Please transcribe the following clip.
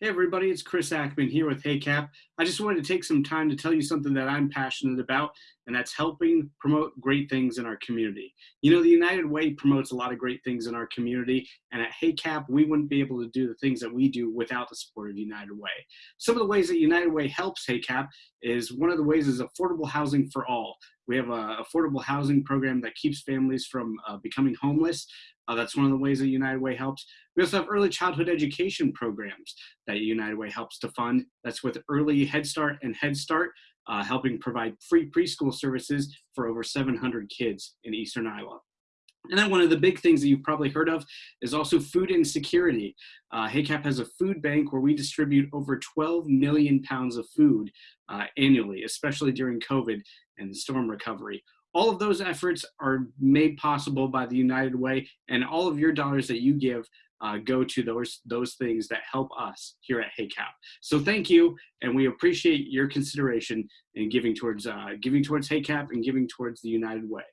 Hey everybody, it's Chris Ackman here with HACAP. I just wanted to take some time to tell you something that I'm passionate about, and that's helping promote great things in our community. You know, the United Way promotes a lot of great things in our community, and at HACAP, we wouldn't be able to do the things that we do without the support of United Way. Some of the ways that United Way helps HACAP is one of the ways is affordable housing for all. We have an affordable housing program that keeps families from uh, becoming homeless. Uh, that's one of the ways that United Way helps. We also have early childhood education programs that United Way helps to fund. That's with Early Head Start and Head Start, uh, helping provide free preschool services for over 700 kids in Eastern Iowa. And then one of the big things that you've probably heard of is also food insecurity. Uh, HACAP has a food bank where we distribute over 12 million pounds of food uh, annually, especially during COVID and storm recovery. All of those efforts are made possible by the United Way, and all of your dollars that you give uh, go to those those things that help us here at HACAP. So thank you, and we appreciate your consideration in giving towards uh, giving towards HACAP and giving towards the United Way.